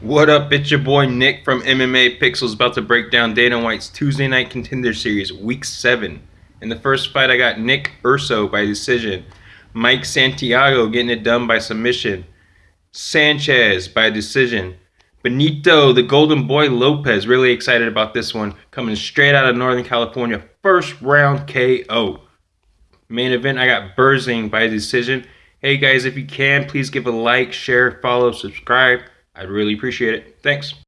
What up? It's your boy Nick from MMA Pixels about to break down Dana White's Tuesday Night Contender Series, Week 7. In the first fight, I got Nick Urso by decision, Mike Santiago getting it done by submission, Sanchez by decision, Benito, the Golden Boy Lopez, really excited about this one, coming straight out of Northern California, first round KO. Main event, I got Burzing by decision. Hey guys, if you can, please give a like, share, follow, subscribe. I'd really appreciate it. Thanks.